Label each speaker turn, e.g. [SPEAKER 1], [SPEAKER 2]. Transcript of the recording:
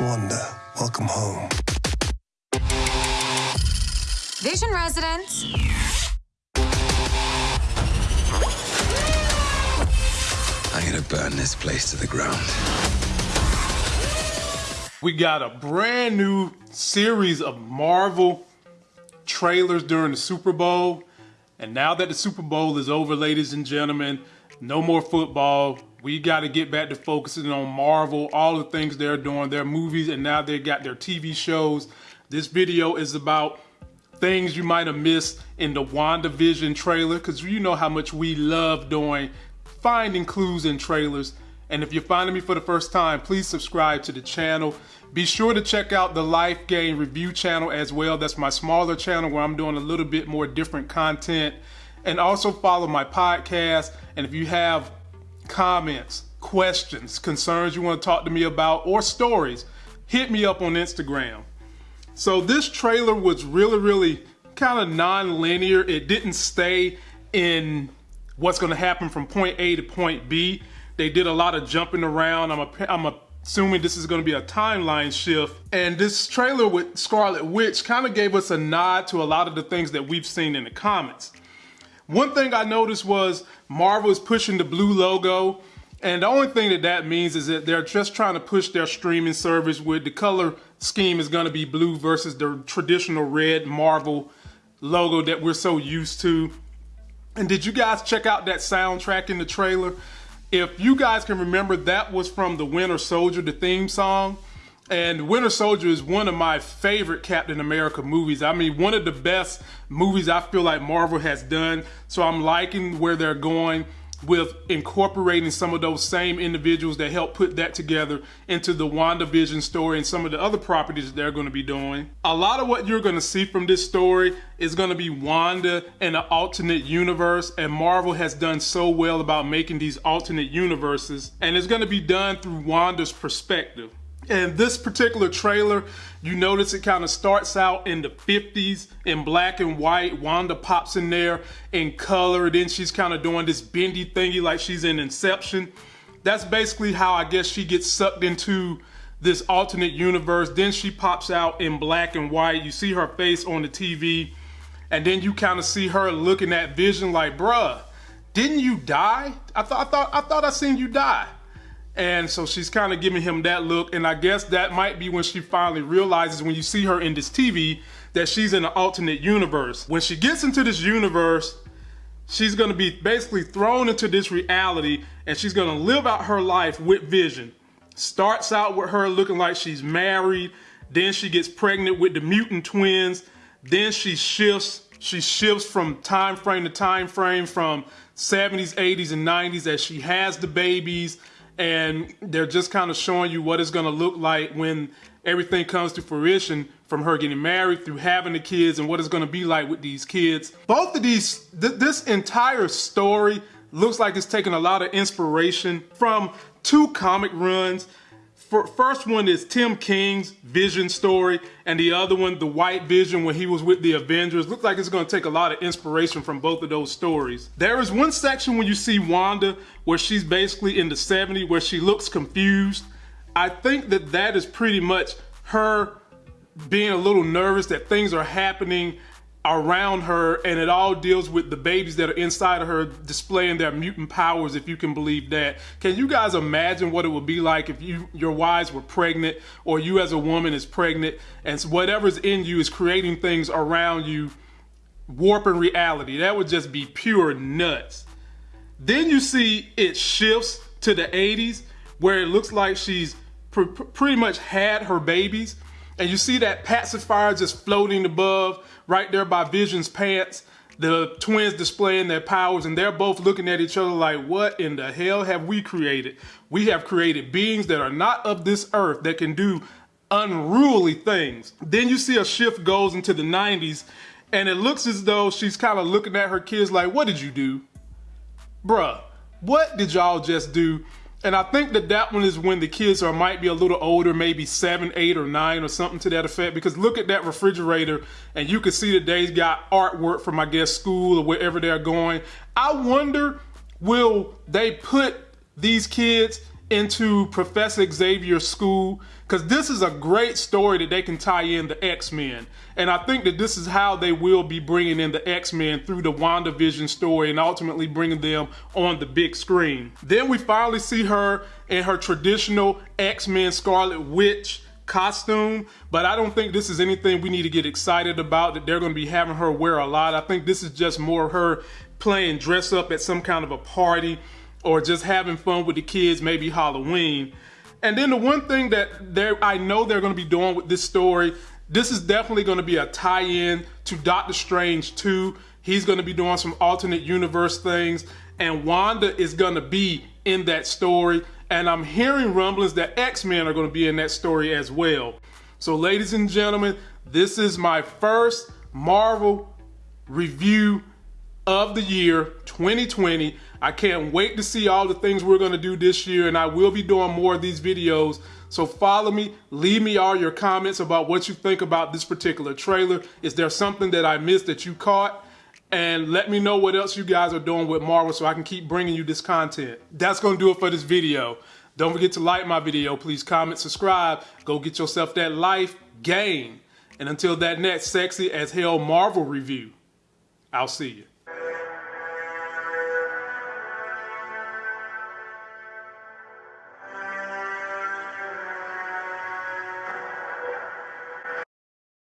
[SPEAKER 1] Wanda, welcome home.
[SPEAKER 2] Vision residents.
[SPEAKER 3] I'm gonna burn this place to the ground.
[SPEAKER 4] We got a brand new series of Marvel trailers during the Super Bowl. And now that the Super Bowl is over, ladies and gentlemen, no more football. We got to get back to focusing on Marvel, all the things they're doing, their movies, and now they got their TV shows. This video is about things you might have missed in the WandaVision trailer because you know how much we love doing finding clues in trailers. And if you're finding me for the first time, please subscribe to the channel. Be sure to check out the Life Game review channel as well. That's my smaller channel where I'm doing a little bit more different content. And also follow my podcast. And if you have comments, questions, concerns you want to talk to me about, or stories, hit me up on Instagram. So this trailer was really, really kind of non-linear. It didn't stay in what's going to happen from point A to point B. They did a lot of jumping around. I'm, a, I'm assuming this is going to be a timeline shift. And this trailer with Scarlet Witch kind of gave us a nod to a lot of the things that we've seen in the comics. One thing I noticed was Marvel is pushing the blue logo. And the only thing that that means is that they're just trying to push their streaming service with the color scheme is going to be blue versus the traditional red Marvel logo that we're so used to. And did you guys check out that soundtrack in the trailer? If you guys can remember, that was from the Winter Soldier, the theme song. And Winter Soldier is one of my favorite Captain America movies. I mean, one of the best movies I feel like Marvel has done. So I'm liking where they're going with incorporating some of those same individuals that helped put that together into the WandaVision story and some of the other properties they're going to be doing. A lot of what you're going to see from this story is going to be Wanda in an alternate universe and Marvel has done so well about making these alternate universes and it's going to be done through Wanda's perspective. And this particular trailer, you notice it kind of starts out in the 50s in black and white. Wanda pops in there in color. Then she's kind of doing this bendy thingy like she's in Inception. That's basically how I guess she gets sucked into this alternate universe. Then she pops out in black and white. You see her face on the TV. And then you kind of see her looking at Vision like, bruh, didn't you die? I thought I thought I thought I seen you die. And so she's kind of giving him that look. And I guess that might be when she finally realizes when you see her in this TV that she's in an alternate universe. When she gets into this universe, she's going to be basically thrown into this reality and she's going to live out her life with Vision. Starts out with her looking like she's married. Then she gets pregnant with the mutant twins. Then she shifts. She shifts from time frame to time frame from 70s, 80s, and 90s as she has the babies and they're just kind of showing you what it's going to look like when everything comes to fruition from her getting married through having the kids and what it's going to be like with these kids. Both of these, th this entire story looks like it's taking a lot of inspiration from two comic runs first one is Tom King's Vision story, and the other one, The White Vision, when he was with the Avengers. Looks like it's going to take a lot of inspiration from both of those stories. There is one section when you see Wanda where she's basically in the 70s, where she looks confused. I think that that is pretty much her being a little nervous that things are happening around her and it all deals with the babies that are inside of her displaying their mutant powers if you can believe that. Can you guys imagine what it would be like if you your wives were pregnant or you as a woman is pregnant and whatever's in you is creating things around you warping reality? That would just be pure nuts. Then you see it shifts to the 80s where it looks like she's pr pretty much had her babies and you see that pacifier just floating above right there by Vision's pants. The twins displaying their powers and they're both looking at each other like, what in the hell have we created? We have created beings that are not of this earth that can do unruly things. Then you see a shift goes into the 90s and it looks as though she's kind of looking at her kids like, what did you do? Bruh, what did y'all just do? And I think that that one is when the kids are might be a little older, maybe seven, eight, or nine, or something to that effect. Because look at that refrigerator, and you can see that they've got artwork from, I guess, school or wherever they're going. I wonder, will they put these kids into Professor Xavier's school because this is a great story that they can tie in the X-Men. And I think that this is how they will be bringing in the X-Men through the WandaVision story and ultimately bringing them on the big screen. Then we finally see her in her traditional X-Men Scarlet Witch costume, but I don't think this is anything we need to get excited about that they're going to be having her wear a lot. I think this is just more her playing dress up at some kind of a party or just having fun with the kids, maybe Halloween. And then the one thing that they're, I know they're going to be doing with this story, this is definitely going to be a tie-in to Doctor Strange 2. He's going to be doing some alternate universe things, and Wanda is going to be in that story. And I'm hearing rumblings that X-Men are going to be in that story as well. So ladies and gentlemen, this is my first Marvel review of the year 2020. I can't wait to see all the things we're to do this year and I will be doing more of these videos. So follow me, leave me all your comments about what you think about this particular trailer. Is there something that I missed that you caught? And let me know what else you guys are doing with Marvel so I can keep bringing you this content. That's going to do it for this video. Don't forget to like my video. Please comment, subscribe. Go get yourself that life game. And until that next sexy as hell Marvel review, I'll see you.